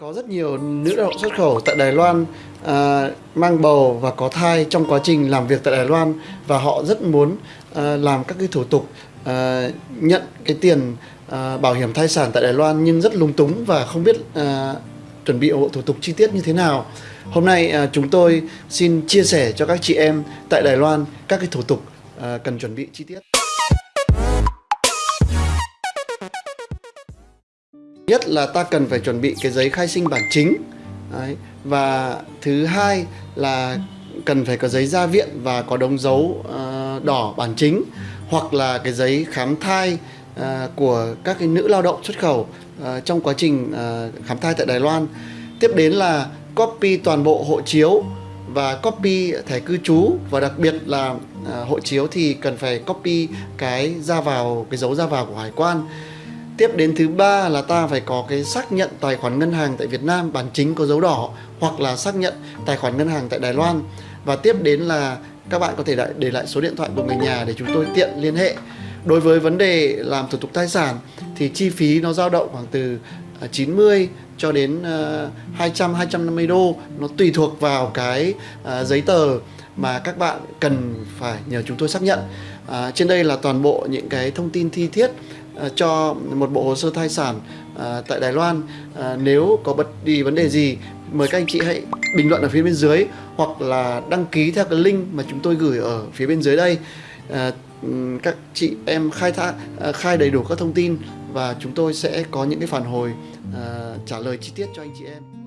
Có rất nhiều nữ lao động xuất khẩu tại Đài Loan à, mang bầu và có thai trong quá trình làm việc tại Đài Loan và họ rất muốn à, làm các cái thủ tục à, nhận cái tiền à, bảo hiểm thai sản tại Đài Loan nhưng rất lúng túng và không biết à, chuẩn bị bộ thủ tục chi tiết như thế nào. Hôm nay à, chúng tôi xin chia sẻ cho các chị em tại Đài Loan các cái thủ tục à, cần chuẩn bị chi tiết nhất là ta cần phải chuẩn bị cái giấy khai sinh bản chính. Đấy. và thứ hai là cần phải có giấy ra viện và có đống dấu uh, đỏ bản chính hoặc là cái giấy khám thai uh, của các cái nữ lao động xuất khẩu uh, trong quá trình uh, khám thai tại Đài Loan. Tiếp đến là copy toàn bộ hộ chiếu và copy thẻ cư trú. Và đặc biệt là uh, hộ chiếu thì cần phải copy cái ra vào cái dấu ra vào của hải quan. Tiếp đến thứ ba là ta phải có cái xác nhận tài khoản ngân hàng tại Việt Nam, bản chính có dấu đỏ, hoặc là xác nhận tài khoản ngân hàng tại Đài Loan. Và tiếp đến là các bạn có thể để lại số điện thoại của người nhà để chúng tôi tiện liên hệ. Đối với vấn đề làm thủ tục tài sản thì chi phí nó dao động khoảng từ à, 90 cho đến à, 200 250 đô nó tùy thuộc vào cái à, giấy tờ mà các bạn cần phải nhờ chúng tôi xác nhận. À, trên đây là toàn bộ những cái thông tin thi thiết à, cho một bộ hồ sơ thai sản à, tại Đài Loan. À, nếu có bất đi vấn đề gì mời các anh chị hãy bình luận ở phía bên dưới hoặc là đăng ký theo cái link mà chúng tôi gửi ở phía bên dưới đây. À, các chị em khai thác à, khai đầy đủ các thông tin và chúng tôi sẽ có những cái phản hồi uh, trả lời chi tiết cho anh chị em.